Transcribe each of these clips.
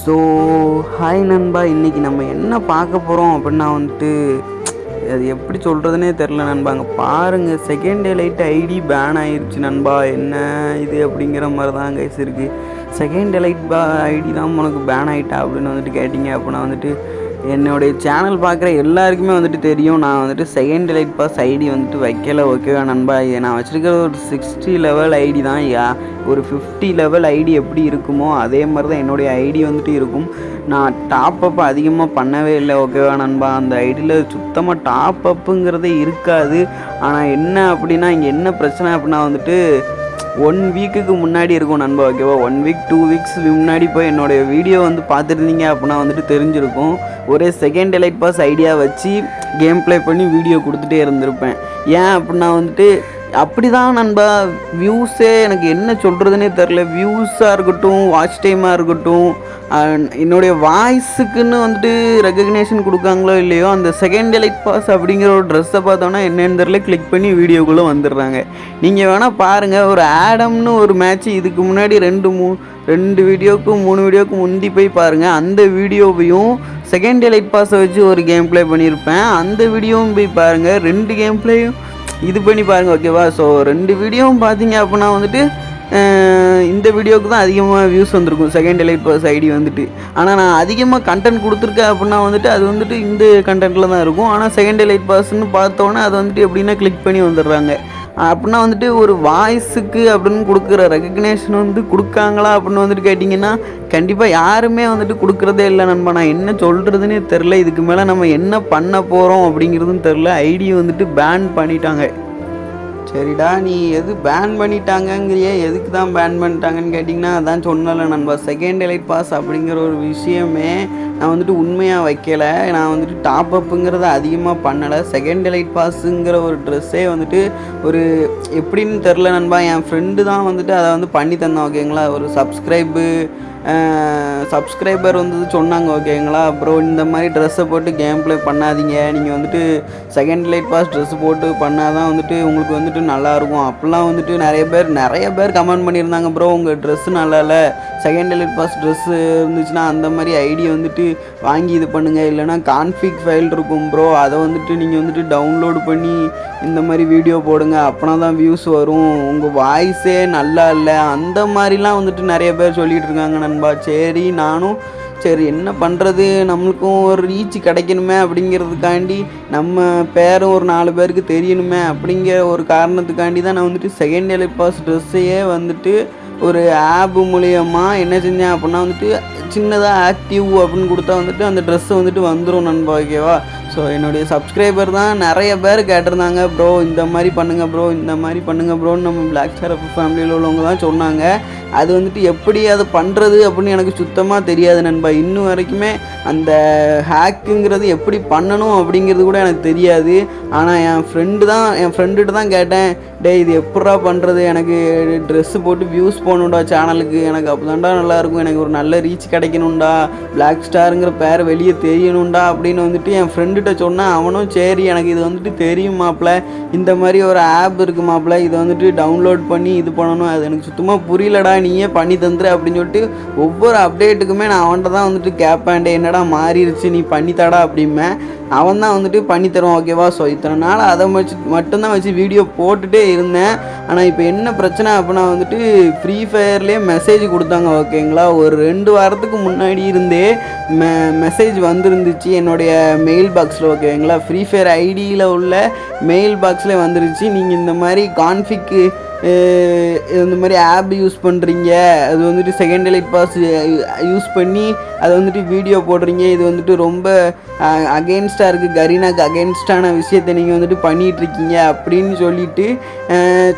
So hi நண்பா இன்றைக்கி நம்ம என்ன பார்க்க போகிறோம் அப்படின்னா வந்துட்டு அது எப்படி சொல்கிறதுனே தெரில நண்பா. அங்கே பாருங்கள் second day light ID ban ஆயிடுச்சு நண்பா. என்ன இது அப்படிங்கிற மாதிரி தான் கைஸ் இருக்குது செகண்ட் டே லைட் பா ஐடி தான் உனக்கு பேன் ஆகிட்டா அப்படின்னு வந்துட்டு கேட்டிங்க அப்படின்னா வந்துட்டு என்னுடைய சேனல் பார்க்குற எல்லாருக்குமே வந்துட்டு தெரியும். நான் வந்துட்டு செகண்ட் லைட் பாஸ் ஐடி வந்துட்டு வைக்கல ஓகேவா நண்பா? இது நான் வச்சுருக்கிற ஒரு சிக்ஸ்டி லெவல் ஐடி தான். யா ஒரு ஃபிஃப்டி லெவல் ஐடி எப்படி இருக்குமோ அதே மாதிரி தான் என்னுடைய ஐடி வந்துட்டு இருக்கும். நான் டாப் அப் அதிகமாக பண்ணவே இல்லை ஓகேவா நண்பா? அந்த ஐடியில் சுத்தமாக டாப் அப்புங்கிறதே இருக்காது. ஆனால் என்ன அப்படின்னா இங்கே என்ன பிரச்சனை அப்படின்னா வந்துட்டு ஒன் வீக்குக்கு முன்னாடி இருக்கும் நண்பா ஓகேவா ஒன் வீக் டூ வீக்ஸ் முன்னாடி போய் என்னுடைய வீடியோ வந்து பார்த்துருந்தீங்க அப்படின்னா வந்துட்டு தெரிஞ்சிருக்கும். ஒரே செகண்ட் எலைட் பாஸ் ஐடியா வச்சு கேம் ப்ளே பண்ணி வீடியோ கொடுத்துட்டே இருந்திருப்பேன். ஏன் அப்படின்னா வந்துட்டு அப்படி தான் நண்பா. வியூஸே எனக்கு என்ன சொல்கிறதுனே தெரில வியூஸாக இருக்கட்டும் வாட்ச் டைமாக இருக்கட்டும் என்னுடைய வாய்ஸுக்குன்னு வந்துட்டு ரெகக்னேஷன் கொடுக்காங்களோ இல்லையோ அந்த செகண்ட் எலைட் பாஸ் அப்படிங்கிற ஒரு ட்ரெஸ்ஸை பார்த்தோன்னா என்னென்னு தெரில கிளிக் பண்ணி வீடியோக்குள்ளே வந்துடுறாங்க. நீங்கள் வேணால் பாருங்கள் ஒரு ஆடம்னு ஒரு மேட்ச் இதுக்கு முன்னாடி ரெண்டு மூ ரெண்டு வீடியோக்கும் மூணு வீடியோக்கும் முந்தி போய் பாருங்கள் அந்த வீடியோவையும் செகண்ட் எலைட் பாஸை வச்சு ஒரு கேம் ப்ளே பண்ணியிருப்பேன். அந்த வீடியோவும் போய் பாருங்கள் ரெண்டு கேம் ப்ளேயும் இது பண்ணி பாருங்கள் ஓகேவா ஸோ ரெண்டு வீடியோவும் பார்த்தீங்க அப்படின்னா வந்துட்டு இந்த வீடியோவுக்கு தான் அதிகமாக வியூஸ் வந்திருக்கும். செகண்ட் எலைட் பாஸ் ஐடி வந்துட்டு. ஆனால் நான் அதிகமாக கண்டென்ட் கொடுத்துருக்கேன் அப்படின்னா வந்துட்டு அது வந்துட்டு இந்த கண்டென்ட்டில் தான் இருக்கும். ஆனால் செகண்ட் எலைட் பாஸ்ன்னு பார்த்தோன்னே அது வந்துட்டு எப்படின்னா கிளிக் பண்ணி வந்துடுறாங்க. அப்படின்னா வந்துட்டு ஒரு வாய்ஸுக்கு அப்படின்னு கொடுக்குற ரெக்கக்னேஷன் வந்து கொடுக்காங்களா அப்படின்னு வந்துட்டு கேட்டிங்கன்னா கண்டிப்பாக யாருமே வந்துட்டு கொடுக்குறதே இல்லை நண்பா. நான் என்ன சொல்கிறதுனே தெரில இதுக்கு மேலே நம்ம என்ன பண்ண போகிறோம் அப்படிங்கிறதுன்னு தெரில ஐடியை வந்துட்டு பேன் பண்ணிட்டாங்க. சரிடா நீ எது பேன் பண்ணிட்டாங்கங்கிறியே? எதுக்கு தான் பேன் பண்ணிட்டாங்கன்னு கேட்டிங்கன்னா அதான் சொன்னல நண்பா செகண்ட் எலைட் பாஸ் அப்படிங்கிற ஒரு விஷயமே நான் வந்துட்டு உண்மையாக வைக்கலை. நான் வந்துட்டு டாப் அப்புங்கிறத அதிகமாக பண்ணலை. செகண்ட் எலைட் பாஸுங்கிற ஒரு ட்ரெஸ்ஸே வந்துட்டு ஒரு எப்படின்னு தெரில நண்பா என் ஃப்ரெண்டு தான் வந்துட்டு அதை வந்து பண்ணி தந்தான் ஓகேங்களா ஒரு சப்ஸ்கிரைபு சப்ஸ்கிரைபர் வந்து சொன்னாங்க ஓகேங்களா அப்புறம் இந்த மாதிரி ட்ரெஸ்ஸை போட்டு கேம் ப்ளே பண்ணாதீங்க. நீங்கள் வந்துட்டு செகண்ட் லைட் பாஸ் ட்ரெஸ் போட்டு பண்ணால் தான் வந்துட்டு உங்களுக்கு வந்துட்டு நல்லாயிருக்கும். அப்போல்லாம் வந்துட்டு நிறைய பேர் நிறைய பேர் கமெண்ட் பண்ணியிருந்தாங்க ப்ரோ உங்கள் ட்ரெஸ்ஸு நல்லா இல்லை. செகண்ட் லைட் பாஸ் ட்ரெஸ்ஸு இருந்துச்சுன்னா அந்த மாதிரி ஐடி வந்துட்டு வாங்கி இது பண்ணுங்கள் இல்லைனா கான்ஃபிக் ஃபைல் இருக்கும் ப்ரோ அதை வந்துட்டு நீங்கள் வந்துட்டு டவுன்லோடு பண்ணி இந்த மாதிரி வீடியோ போடுங்க. அப்போனா தான் வியூஸ் வரும் உங்கள் வாய்ஸே நல்லா இல்லை. அந்த மாதிரிலாம் வந்துட்டு நிறைய பேர் சொல்லிகிட்டு இருக்காங்க நண்பா. சரி நானும் சரி என்ன பண்ணுறது நம்மளுக்கும் ஒரு ரீச் கிடைக்கணுமே அப்படிங்கிறதுக்காண்டி நம்ம பேரும் ஒரு நாலு பேருக்கு தெரியணுமே அப்படிங்கிற ஒரு காரணத்துக்காண்டி தான் நான் வந்துட்டு செகண்ட் இயர் பாஸ் ட்ரெஸ்ஸையே வந்துட்டு ஒரு ஆப் மூலியமாக என்ன செஞ்சேன் அப்படின்னா வந்துட்டு சின்னதாக ஆக்டிவ் அப்படின்னு கொடுத்தா வந்துட்டு அந்த ட்ரெஸ்ஸு வந்துட்டு வந்துடும் நண்பா ஓகேவா ஸோ என்னுடைய சப்ஸ்கிரைபர் தான் நிறைய பேர் கேட்டிருந்தாங்க ப்ரோ இந்த மாதிரி பண்ணுங்கள் ப்ரோ இந்த மாதிரி பண்ணுங்கள் ப்ரோன்னு நம்ம பிளாக் ஸ்டார் ஃபேமிலியில் உள்ளவங்க தான் சொன்னாங்க. அது வந்துட்டு எப்படி அதை பண்ணுறது அப்படின்னு எனக்கு சுத்தமாக தெரியாது நண்பா. இன்னும் வரைக்குமே அந்த ஹேக்குங்கிறது எப்படி பண்ணணும் அப்படிங்கிறது கூட எனக்கு தெரியாது. ஆனால் என் ஃப்ரெண்டு தான் என் ஃப்ரெண்டுகிட்ட தான் கேட்டேன் டேய் இது எப்படா பண்ணுறது எனக்கு ட்ரெஸ்ஸு போட்டு வியூஸ் போகணுண்டா சேனலுக்கு எனக்கு அப்போ தான்டா நல்லாயிருக்கும் எனக்கு ஒரு நல்ல ரீச் கிடைக்கணுண்டா பிளாக் ஸ்டாருங்கிற பேர் வெளியே தெரியணும்டா அப்படின்னு வந்துட்டு என் ஃப்ரெண்டு அவன்கிட்ட சொன்னேன் அவனும் சரி எனக்கு இது வந்துட்டு தெரியும் மாப்பிள்ள இந்த மாதிரி ஒரு ஆப் இருக்கு மாப்பிள்ள இதை வந்துட்டு டவுன்லோட் பண்ணி இது பண்ணணும். அது எனக்கு சுத்தமாக புரியலடா. நீயே பண்ணி தந்துரு அப்படின்னு சொல்லிட்டு ஒவ்வொரு அப்டேட்டுக்குமே நான் அவன்கிட்ட தான் வந்துட்டு கேட்பேன்டே என்னடா மாறிடுச்சு நீ பண்ணித்தாடா? அப்படிம்பேன். அவன் தான் வந்துட்டு பண்ணி தருவான் ஓகேவா? ஸோ இத்தனை நாள் அதை வச்சு மட்டும்தான் வச்சு வீடியோ போட்டுகிட்டே இருந்தேன். ஆனால் இப்போ என்ன பிரச்சனை அப்படின்னா வந்துட்டு ஃப்ரீ ஃபயர்லேயே மெசேஜ் கொடுத்தாங்க ஓகேங்களா? ஒரு ரெண்டு வாரத்துக்கு முன்னாடி இருந்தே மெ மெசேஜ் வந்துருந்துச்சு. என்னுடைய மெயில் பாக்ஸில் ஓகேங்களா ஃப்ரீ ஃபயர் ஐடியில் உள்ள மெயில் பாக்ஸில் வந்துருச்சு. நீங்கள் இந்த மாதிரி கான்ஃபிக்கு இந்த மாதிரி ஆப் யூஸ் பண்ணுறீங்க அது வந்துட்டு செகண்ட் லைட் பாஸ் யூஸ் பண்ணி அதை வந்துட்டு வீடியோ போடுறீங்க. இது வந்துட்டு ரொம்ப அகெயின்ஸ்டாக இருக்குது கரீனாக்கு அகெயின்ஸ்டான விஷயத்தை நீங்கள் வந்துட்டு பண்ணிகிட்ருக்கீங்க அப்படின்னு சொல்லிட்டு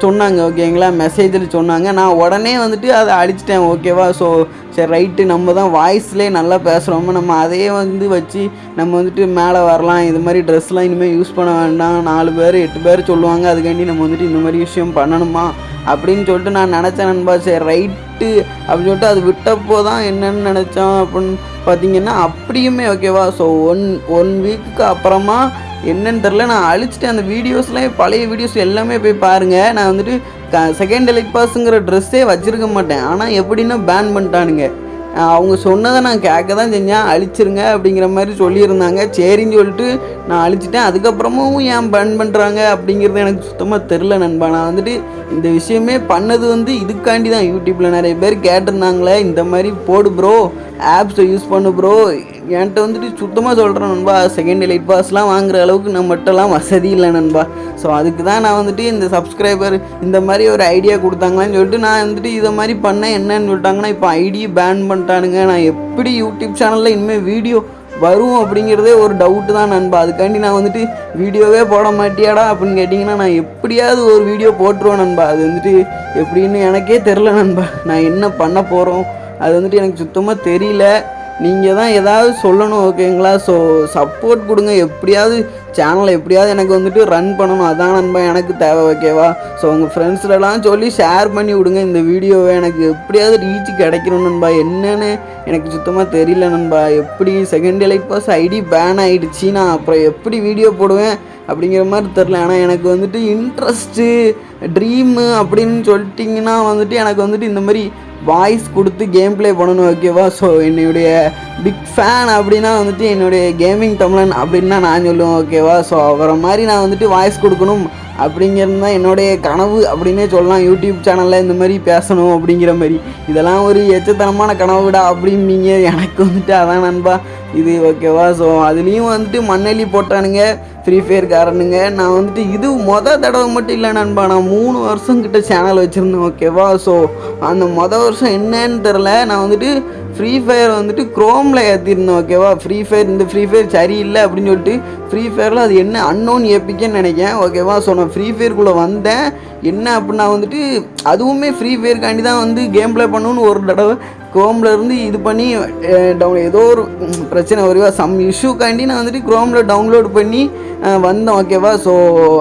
சொன்னாங்க. ஓகேங்களா மெசேஜில் சொன்னாங்க. நான் உடனே வந்துட்டு அதை அடிச்சிட்டேன். ஓகேவா ஸோ சரி ரைட்டு நம்ம தான் வாய்ஸ்லேயே நல்லா பேசுகிறோமோ நம்ம அதையே வந்து வச்சு நம்ம வந்துட்டு மேலே வரலாம். இது மாதிரி ட்ரெஸ்லாம் இனிமேல் யூஸ் பண்ண வேண்டாம். நாலு பேர் எட்டு பேர் சொல்லுவாங்க. அதுக்காண்டி நம்ம வந்துட்டு இந்த மாதிரி விஷயம் பண்ணணுமா? அப்படின்னு சொல்லிட்டு நான் நினச்சேன் நண்பா. சரி ரைட்டு அப்படின்னு சொல்லிட்டு அது விட்டப்போ தான் என்னென்னு நினச்சோம். அப்படின்னு பார்த்தீங்கன்னா அப்படியுமே ஓகேவா ஸோ ஒன் ஒன் வீக்குக்கு அப்புறமா என்னன்னு தெரில நான் அழிச்சிட்டேன் அந்த வீடியோஸ்லாம் பழைய வீடியோஸ் எல்லாமே போய் பாருங்கள் நான் வந்துட்டு க செகண்ட் எலைட் பாஸுங்கிற ட்ரெஸ்ஸே வச்சுருக்க மாட்டேன். ஆனால் எப்படின்னா பேன் பண்ணிட்டானுங்க. அவங்க சொன்னதை நான் கேட்க தான் செஞ்சேன். அழிச்சிருங்க அப்படிங்கிற மாதிரி சொல்லியிருந்தாங்க. சரின்னு சொல்லிட்டு நான் அழிச்சிட்டேன். அதுக்கப்புறமும் ஏன் பன் பண்ணுறாங்க அப்படிங்கிறது எனக்கு சுத்தமாக தெரில நண்பா. நான் வந்துட்டு இந்த விஷயமே பண்ணது வந்து இதுக்காண்டி தான் யூடியூப்பில் நிறைய பேர் கேட்டிருந்தாங்களே இந்த மாதிரி போடு ப்ரோ ஆப்ஸை யூஸ் பண்ணு ப்ரோ என்கிட்ட வந்துட்டு சுத்தமாக சொல்கிறேன் நண்பா. செகண்ட் எலைட் பாஸ்லாம் வாங்குற அளவுக்கு நம்மகிட்டலாம் வசதி இல்லை நண்பா. ஸோ அதுக்கு தான் நான் வந்துட்டு இந்த சப்ஸ்கிரைபர் இந்த மாதிரி ஒரு ஐடியா கொடுத்தாங்களான்னு சொல்லிட்டு நான் வந்துட்டு இதை மாதிரி பண்ணேன் என்னன்னு சொல்லிட்டாங்கன்னா இப்போ ஐடியை பேன் பண்ணிட்டானுங்க. நான் எப்படி யூடியூப் சேனலில் இனிமேல் வீடியோ வரும் அப்படிங்கிறதே ஒரு டவுட்டு தான் நண்பா. அதுக்காண்டி நான் வந்துட்டு வீடியோவே போட மாட்டியாடா அப்படின்னு கேட்டிங்கன்னா நான் எப்படியாவது ஒரு வீடியோ போட்டுருவேன் நண்பா. அது வந்துட்டு எப்படின்னு எனக்கே தெரில நண்பா. நான் என்ன பண்ண போகிறோம் அது வந்துட்டு எனக்கு சுத்தமாக தெரியல. நீங்கள் தான் ஏதாவது சொல்லணும் ஓகேங்களா? ஸோ சப்போர்ட் கொடுங்க. எப்படியாவது சேனலை எப்படியாவது எனக்கு வந்துட்டு ரன் பண்ணணும். அதான் நண்பா எனக்கு தேவை ஓகேவா? ஸோ உங்கள் ஃப்ரெண்ட்ஸ்லாம் சொல்லி ஷேர் பண்ணி விடுங்க. இந்த வீடியோவை எனக்கு எப்படியாவது ரீச் கிடைக்கணும் நண்பா. என்னென்னு எனக்கு சுத்தமாக தெரியல நண்பா. எப்படி second light pass ID ban ஆகிடுச்சு நான் அப்புறம் எப்படி வீடியோ போடுவேன் அப்படிங்கிற மாதிரி தெரில ஆனால் எனக்கு வந்துட்டு இன்ட்ரெஸ்ட்டு ட்ரீமு அப்படின்னு சொல்லிட்டிங்கன்னா வந்துட்டு எனக்கு வந்துட்டு இந்த மாதிரி வாய்ஸ் கொடுத்து கேம் ப்ளே பண்ணணும் ஓகேவா ஸோ என்னுடைய பிக் ஃபேன் அப்படின்னா வந்துட்டு என்னுடைய கேமிங் தமிழன் அப்படின்னு நான் சொல்லுவேன் ஓகேவா ஸோ அவரை மாதிரி நான் வந்துட்டு வாய்ஸ் கொடுக்கணும். அப்படிங்கிறது தான் என்னுடைய கனவு அப்படின்னே சொல்லலாம். யூடியூப் சேனலில் இந்த மாதிரி பேசணும் அப்படிங்கிற மாதிரி. இதெல்லாம் ஒரு எச்சத்தனமான கனவுடா அப்படிம்பீங்க எனக்கு வந்துட்டு அதான் நண்பா. இது ஓகேவா? ஸோ அதுலேயும் வந்துட்டு மண்ணெல்லி போட்டானுங்க ஃப்ரீ ஃபயர் காரனுங்க. நான் வந்துட்டு இது மொதல் தடவை மட்டும் இல்லை நண்பா. நான் மூணு வருஷம் கிட்ட சேனல் வச்சுருந்தேன் ஓகேவா? ஸோ அந்த மொதல் வருஷம் என்னன்னு தெரில நான் வந்துட்டு ஃப்ரீ ஃபயர் வந்துட்டு குரோமில் ஏற்றிருந்தேன் ஓகேவா? ஃப்ரீ ஃபயர் இந்த ஃப்ரீ ஃபயர் சரியில்லை அப்படின்னு சொல்லிட்டு ஃப்ரீ ஃபயரில் அது என்ன? அன்னோன் ஏப்பிக்கன்னு நினைக்கேன் ஓகேவா ஸோ நான் ஃப்ரீ ஃபயருக்குள்ளே வந்தேன். என்ன அப்படின்னா வந்துட்டு அதுவுமே ஃப்ரீ ஃபயருக்காண்டி தான் வந்து கேம் ப்ளே பண்ணணும்னு ஒரு தடவை க்ரோமில் இருந்து இது பண்ணி டவுன் ஏதோ ஒரு பிரச்சனை வருவா. சம் இஷ்யூக்காண்டி நான் வந்துட்டு க்ரோமில் டவுன்லோட் பண்ணி வந்தேன் ஓகேவா ஸோ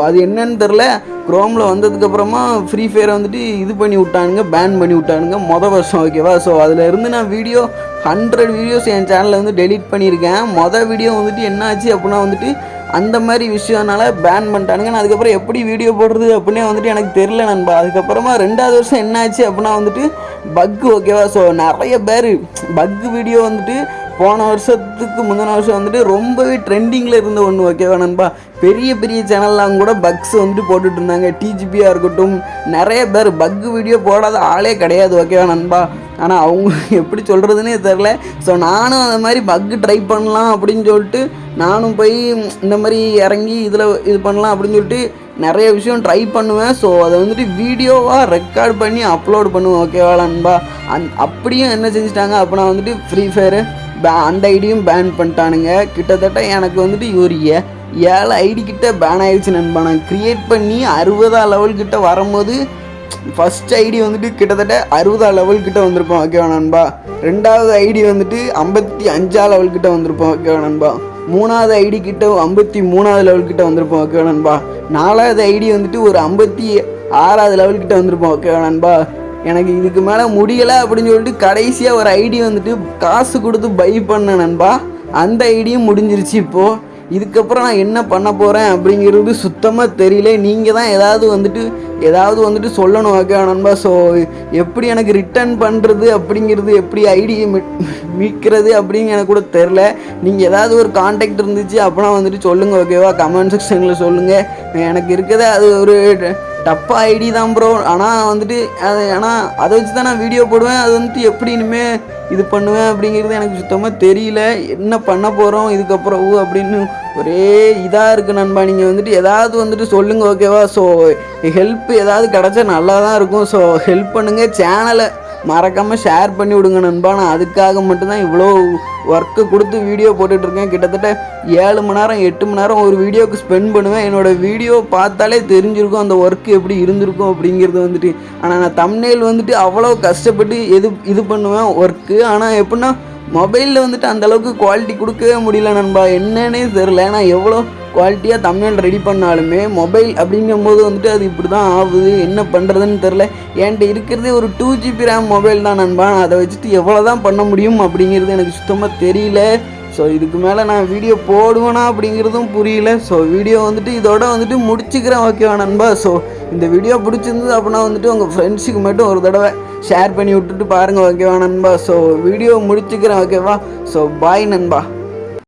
அது என்னன்னு தெரில க்ரோமில் வந்ததுக்கப்புறமா ஃப்ரீ ஃபயரை வந்துட்டு இது பண்ணி விட்டானுங்க பேன் பண்ணி விட்டானுங்க மொதல் வருஷம். ஓகேவா ஸோ அதில் இருந்து நான் வீடியோ ஹண்ட்ரட் வீடியோஸ் என் சேனலில் வந்து டெலிட் பண்ணியிருக்கேன். மொதல் வீடியோ வந்துட்டு என்ன ஆச்சு அப்படின்னா வந்துட்டு அந்த மாதிரி விஷயம்னால பேன் பண்ணிட்டானுங்க. நான் அதுக்கப்புறம் எப்படி வீடியோ போடுறது அப்படின்னே வந்துட்டு எனக்கு தெரில நண்பா. அதுக்கப்புறமா ரெண்டாவது வருஷம் என்னாச்சு அப்படின்னா வந்துட்டு பக்கு ஓகேவா ஸோ நிறைய பேர் பக்கு வீடியோ வந்துட்டு போன வருஷத்துக்கு முந்தின வருஷம் வந்துட்டு ரொம்பவே ட்ரெண்டிங்கில் இருந்த ஒன்று ஓகேவா நண்பா? பெரிய பெரிய சேனல்லாம் கூட பக்ஸ் வந்துட்டு போட்டுட்டு இருந்தாங்க. டிஜிபியாக இருக்கட்டும் நிறைய பேர் பக்கு வீடியோ போடாத ஆளே கிடையாது ஓகேவா நண்பா? ஆனால் அவங்க எப்படி சொல்கிறதுனே தெரில ஸோ நானும் அந்த மாதிரி பக்கு ட்ரை பண்ணலாம் அப்படின்னு சொல்லிட்டு நானும் போய் இந்த மாதிரி இறங்கி இதில் இது பண்ணலாம் அப்படின்னு சொல்லிட்டு நிறைய விஷயம் ட்ரை பண்ணுவேன். ஸோ அதை வந்துட்டு வீடியோவாக ரெக்கார்ட் பண்ணி அப்லோட் பண்ணுவேன் ஓகேவா நண்பா? அந் அப்படியும் என்ன செஞ்சுட்டாங்க? அப்படின்னா வந்துட்டு ஃப்ரீ ஃபயரு அந்த ஐடியும் பேன் பண்ணிட்டானுங்க. கிட்டத்தட்ட எனக்கு வந்துட்டு ஒரு ஏ ஏழு ஐடி கிட்ட பேன் ஆயிடுச்சு நண்பா. நான் க்ரியேட் பண்ணி அறுபதாம் லெவல் கிட்ட வரும்போது ஃபர்ஸ்ட் ஐடி வந்துட்டு கிட்டத்தட்ட அறுபதாம் லெவல் கிட்ட வந்திருப்போம் ஓகேவா நண்பா? ரெண்டாவது ஐடி வந்துட்டு ஐம்பத்தி அஞ்சாம் லெவல் கிட்ட வந்திருப்போம் ஓகேவா நண்பா? மூணாவது ஐடி கிட்ட ஐம்பத்தி மூணாவது லெவல் கிட்ட வந்திருப்போம் ஓகேவா நண்பா? நாலாவது ஐடி வந்துட்டு ஒரு ஐம்பத்தி ஆறாவது லெவல் கிட்ட வந்திருப்போம் ஓகேவா நண்பா? எனக்கு இதுக்கு மேலே முடியலை அப்படின்னு சொல்லிட்டு கடைசியாக ஒரு ஐடி வந்துட்டு காசு கொடுத்து பை பண்ண நண்பா. அந்த ஐடியும் முடிஞ்சிருச்சு இப்போது இதுக்கப்புறம் நான் என்ன பண்ண போகிறேன் அப்படிங்கிறது சுத்தமாக தெரியல. நீங்கள் தான் ஏதாவது வந்துட்டு ஏதாவது வந்துட்டு சொல்லணும் ஓகே நண்பா. ஸோ எப்படி எனக்கு ரிட்டர்ன் பண்ணுறது அப்படிங்கிறது எப்படி ஐடியை மீட்கிறது அப்படின்னு எனக்கு கூட தெரில நீங்கள் ஏதாவது ஒரு காண்டாக்ட் இருந்துச்சு அப்படின்னா வந்துட்டு சொல்லுங்கள் ஓகேவா கமெண்ட் செக்ஷனில் சொல்லுங்கள் எனக்கு இருக்கிறதே அது ஒரு டப்பா ஐடி தான் ப்ரோ ஆனால் வந்துட்டு அது ஆனால் அதை வச்சு தான் நான் வீடியோ போடுவேன். அது வந்துட்டு எப்படி இனிமேல் இது பண்ணுவேன் அப்படிங்கிறது எனக்கு சுத்தமாக தெரியல. என்ன பண்ண போகிறோம் இதுக்கப்புறம் ஊ அப்படின்னு ஒரே இதாக இருக்குது நண்பா. நீங்கள் வந்துட்டு ஏதாவது வந்துட்டு சொல்லுங்கள் ஓகேவா ஸோ ஹெல்ப் ஏதாவது கிடச்சா நல்லா தான் இருக்கும். ஸோ ஹெல்ப் பண்ணுங்கள் சேனலை மறக்காமல் ஷேர் பண்ணி விடுங்க நண்பா. நான் அதுக்காக மட்டும்தான் இவ்வளோ ஒர்க்கு கொடுத்து வீடியோ போட்டுட்ருக்கேன் கிட்டத்தட்ட ஏழு மணி நேரம் எட்டு மணி நேரம் ஒரு வீடியோவுக்கு ஸ்பெண்ட் பண்ணுவேன். என்னோடய வீடியோ பார்த்தாலே தெரிஞ்சிருக்கும் அந்த ஒர்க்கு எப்படி இருந்திருக்கும் அப்படிங்கிறது வந்துட்டு. ஆனால் நான் தம்னேல் வந்துட்டு அவ்வளோ கஷ்டப்பட்டு எது இது பண்ணுவேன் ஒர்க்கு ஆனால் எப்படின்னா மொபைலில் வந்துட்டு அந்தளவுக்கு குவாலிட்டி கொடுக்கவே முடியல நண்பா. என்னன்னே தெரில நான் எவ்வளோ குவாலிட்டியாக தமிழ் ரெடி பண்ணாலுமே மொபைல் அப்படிங்கும்போது வந்துட்டு அது இப்படி தான் ஆகுது என்ன பண்ணுறதுன்னு தெரில என்கிட்ட இருக்கிறதே ஒரு டூ ஜிபி ரேம் மொபைல் தான் நண்பா. அதை வச்சுட்டு எவ்வளோ தான் பண்ண முடியும் அப்படிங்கிறது எனக்கு சுத்தமாக தெரியல. ஸோ இதுக்கு மேலே நான் வீடியோ போடுவேனா அப்படிங்கிறதும் புரியல. ஸோ வீடியோ வந்துட்டு இதோட வந்துட்டு முடிச்சுக்கிறேன் ஓகேவா நண்பா? ஸோ இந்த வீடியோ பிடிச்சிருந்தது அப்படின்னா வந்துட்டு உங்கள் ஃப்ரெண்ட்ஸுக்கு மட்டும் ஒரு தடவை ஷேர் பண்ணி விட்டுட்டு பாருங்கள் ஓகேவா நண்பா? ஸோ வீடியோ முடிச்சுக்கிறேன் ஓகேவா ஸோ பாய் நண்பா.